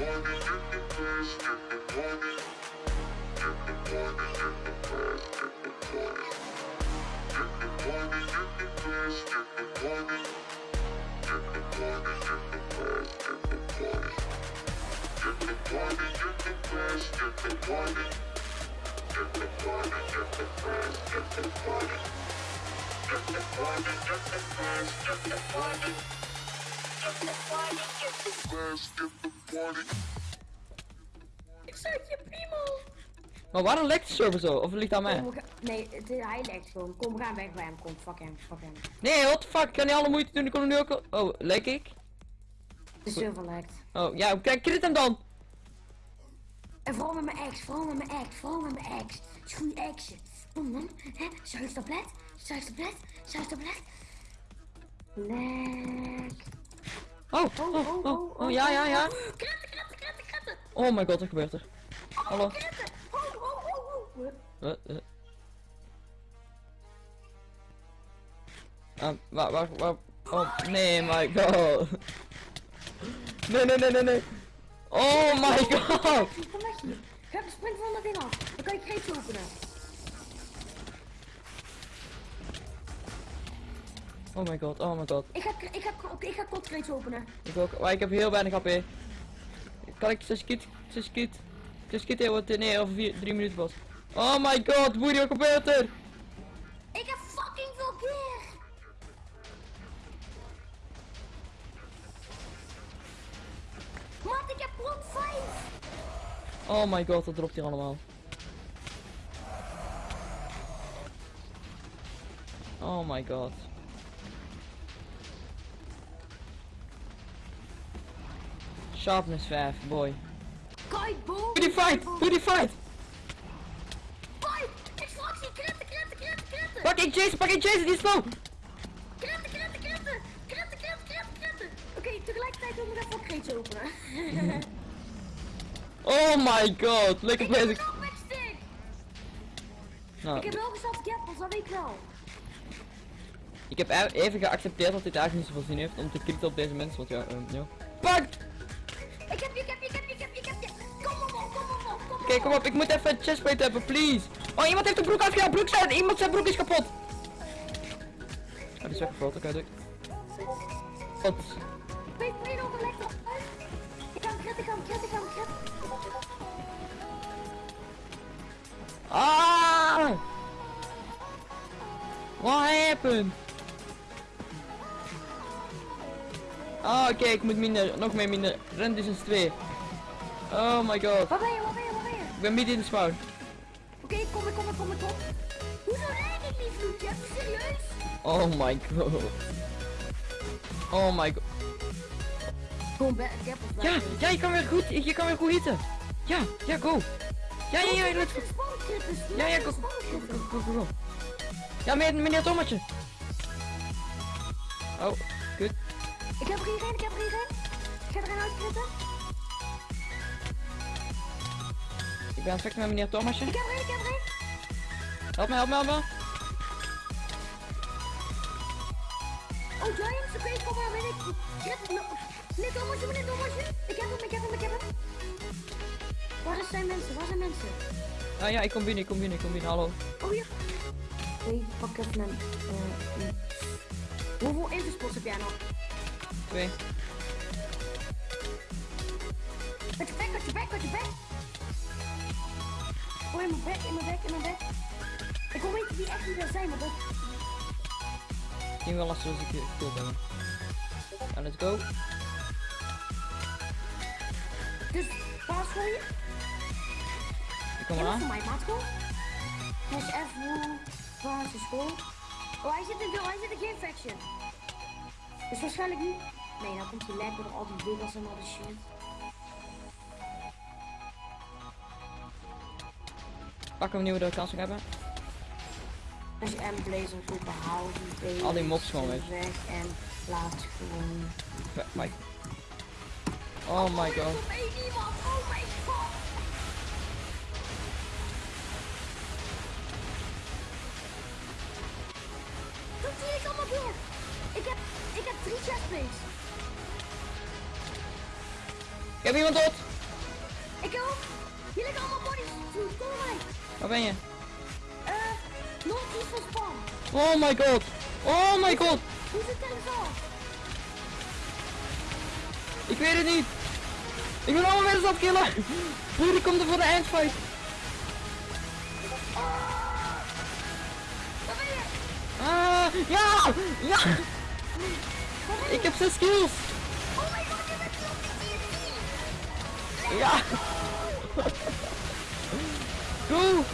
Get the party, get the party. Ik zeg je primo. Maar waarom lekt de server zo? Of ligt aan mij? nee, het, hij legt gewoon. Kom, we gaan weg bij hem. Kom, fuck hem, fuck hem. Nee, what the fuck? Ik kan niet alle moeite doen. Ik kon er nu ook al... Oh, lek ik? De server lekt. Oh, ja, kijk, crit hem dan! En vooral met mijn ex, vooral met mijn ex, vooral met mijn ex. Het is goede ex. Kom dan, hè? Zuigtablet, zuigtablet, zuigtablet. Lek. Oh, oh, oh, oh, oh, ja, ja, ja. Kretten, kretten, kretten, kretten. Oh my god, wat gebeurt er? Hallo? Kretten. Oh, oh, oh, oh. Uh, uh. Ah, waar, waar, waar? Oh, nee, my god. Nee, nee, nee, nee, nee. Oh my god. Hier. Ga de van ding af. Dan kan je kreetje openen. Oh my god, oh my god. Ik ga, ik ga, ik ga kotkreetje openen. Ik ook, maar ik heb heel weinig HP. Kan ik 6 kit, 6 kit, 6 kit heel wat, nee, over 4, 3 minuten pas. Oh my god, gebeurt er? Ik heb fucking veel keer. Mat, ik heb rond 5. Oh my god, dat dropt hier allemaal. Oh my god. Sharpness 5, boy. Doe die fight! Doe die fight! Fight! Extractie! Kretten, kretten, kretten, kretten! Pak ik Jason, pak ik Jason, die is slow! Kretten, kretten, kretten! Kretten, kretten, kretten, kretten! Oké, tegelijkertijd wil ik even een kreetje openen. Oh my god, lekker ik bezig. Nou, Ik heb wel gezet gappels, dat weet ik wel. ik heb e- even geaccepteerd dat dit eigenlijk niet zoveel zin heeft om te kritten op deze mensen, want ja, ehm, ja. Pak! Oké, kom op, ik moet even een chestplate hebben, please. Oh, iemand heeft de broek uitgehaald, broek zijn, iemand zijn broek is kapot. Oh, die is weggevloten, oké, doei. Wat? Weet je nog een lekker? Ik kan kretten, ik kan kretten, ik kan kretten. Ah! What happened? Ah, oké, ik moet minder, nog meer minder. Rend distance 2. Oh my god. Waar ben je, je? Ik ben midden in de spawn. Oké, kom ik, kom ik, kom ik, kom. Hoezo rijd ik niet, vloedje? Serieus? Oh my god. Oh my god. Gewoon bij gappels Ja, ja, je kan weer goed, je kan weer goed hitten. Ja, ja, go. Ja, ja, ja, let's go. Ja, ja, go, go, go, go, go. Ja, meneer, meneer Tommetje. Oh, goed. Ik heb er ik heb er. Ik ga erin uitkritten. Ik ben aan het vechten met meneer Thomasje. Ik heb ik heb. Help me, help me, help me. Oh, Giants, oké, kom maar, ben ik. Meneer Thomasje, meneer Thomasje. Ik heb hem, ik heb hem, ik heb hem. Waar zijn mensen, waar zijn mensen? Ah ja, ik kom binnen, ik kom binnen, ik kom binnen, hallo. Oh. Oké, ik pak even een... eh, een- Hoeveel interspots heb jij nog? Twee. Mijn bek, in mijn bek, in mijn bek. Ik wil weten wie echt niet wil zijn, maar dat... Ik denk wel lastig als ik je hebben. Ja, let's go. Dus, paas gooien. Ik kom dat eraan. is voor mij, maatschool. Hash F, Woe, basisschool. Oh, hij zit in, de- hij zit in geen faction. Dus waarschijnlijk niet. Nee, nou komt hij lekker door al die wiggles en al die shit. Pakken we nieuwe de kans hebben. Als je M blazer goed behouden, Al die mobs gewoon weg. weg en laat gewoon. Mike. Oh my god. Oh my god. Dat zie ik allemaal weer. Ik heb, ik heb drie chestplates. Ik heb iemand dood. Hier liggen allemaal bodies. Kom maar. Waar ben je? Eh, van spam. Oh my god. Oh my god. Hoe zit het zo? Ik weet het niet. Ik ben allemaal mensen afkillen. Broer, die komt er voor de eindfight. Waar ben je? Ah, ja, ja. Ik heb zes kills. Oh my god, je bent TNT. Ja. Go.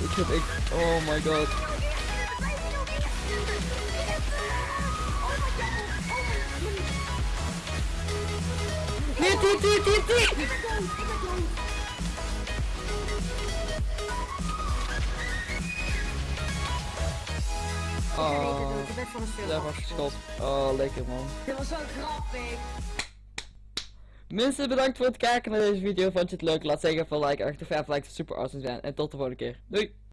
Ik heb. Oh dit. Ik. Oh my god. Nee, die, die, die, die. Oh, daar was geschot. Oh, lekker man. Dit was zo grappig. Mensen, bedankt voor het kijken naar deze video. Vond je het leuk? Laat zeker even een like achter. 5 likes super awesome zijn. En tot de volgende keer. Doei!